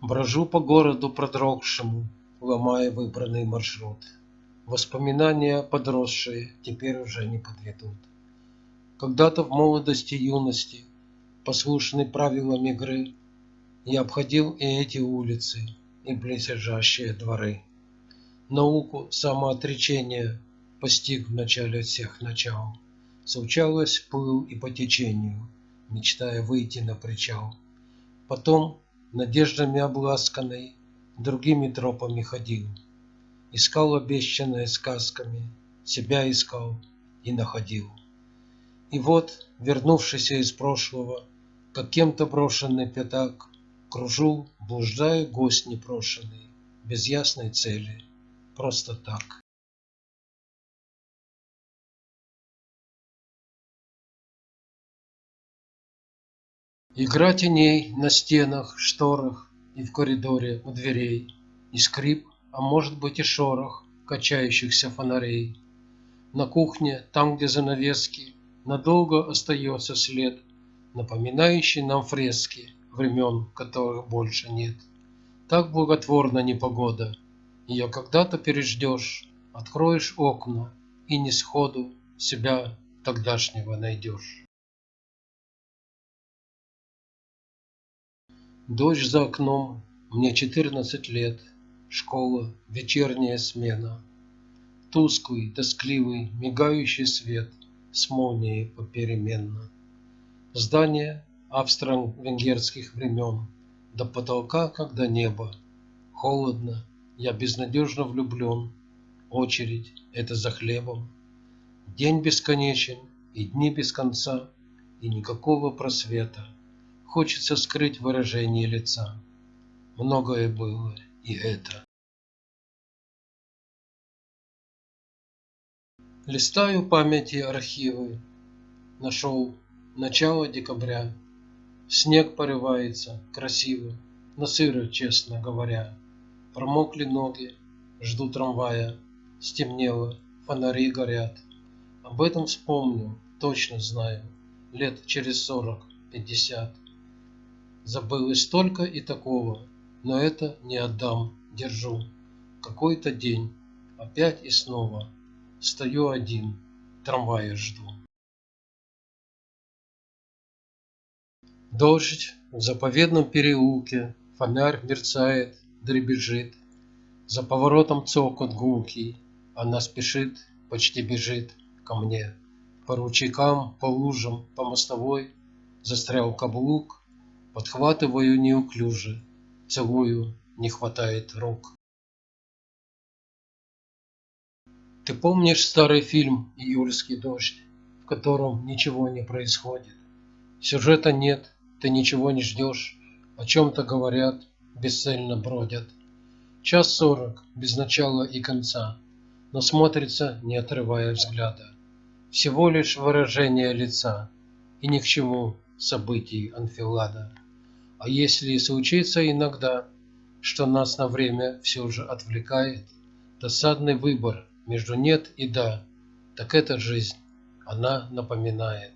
Брожу по городу продрогшему, Ломая выбранный маршрут. Воспоминания подросшие Теперь уже не подведут. Когда-то в молодости юности, Послушный правилам игры, Я обходил и эти улицы, И близлежащие дворы. Науку самоотречения Постиг в начале всех начал. Случалось, плыл и по течению, Мечтая выйти на причал. Потом надеждами обласканный, Другими тропами ходил, Искал обещанное сказками, Себя искал и находил. И вот, вернувшийся из прошлого, Как кем-то брошенный пятак, Кружу, блуждаю гость непрошенный, Без ясной цели, просто так. Игра теней на стенах, шторах И в коридоре у дверей, И скрип, а может быть и шорох Качающихся фонарей. На кухне, там, где занавески, Надолго остается след, Напоминающий нам фрески Времен, которых больше нет. Так благотворна непогода, Ее когда-то переждешь, Откроешь окна, и не сходу Себя тогдашнего найдешь. Дождь за окном, мне четырнадцать лет, Школа, вечерняя смена. Тусклый, тоскливый, мигающий свет С молнией попеременно. Здание австро-венгерских времен До потолка, как до неба. Холодно, я безнадежно влюблен. Очередь — это за хлебом. День бесконечен, и дни без конца, И никакого просвета. Хочется скрыть выражение лица. Многое было и это. Листаю памяти архивы. Нашел начало декабря. Снег порывается, красиво, но сыро, честно говоря. Промокли ноги, жду трамвая. Стемнело, фонари горят. Об этом вспомню, точно знаю, Лет через сорок, пятьдесят. Забылось столько и такого, но это не отдам, держу. Какой-то день, опять и снова, стою один, трамвая жду. Дождь в заповедном переулке, фонарь мерцает, дребезжит. За поворотом цокот гулкий, она спешит, почти бежит ко мне. По ручейкам, по лужам, по мостовой застрял каблук, Подхватываю неуклюже, целую, не хватает рук. Ты помнишь старый фильм «Июльский дождь», в котором ничего не происходит? Сюжета нет, ты ничего не ждешь, о чем-то говорят, бесцельно бродят. Час сорок, без начала и конца, но смотрится, не отрывая взгляда. Всего лишь выражение лица, и ни к чему событий анфилада. А если и случится иногда, что нас на время все же отвлекает, досадный выбор между нет и да, так это жизнь, она напоминает.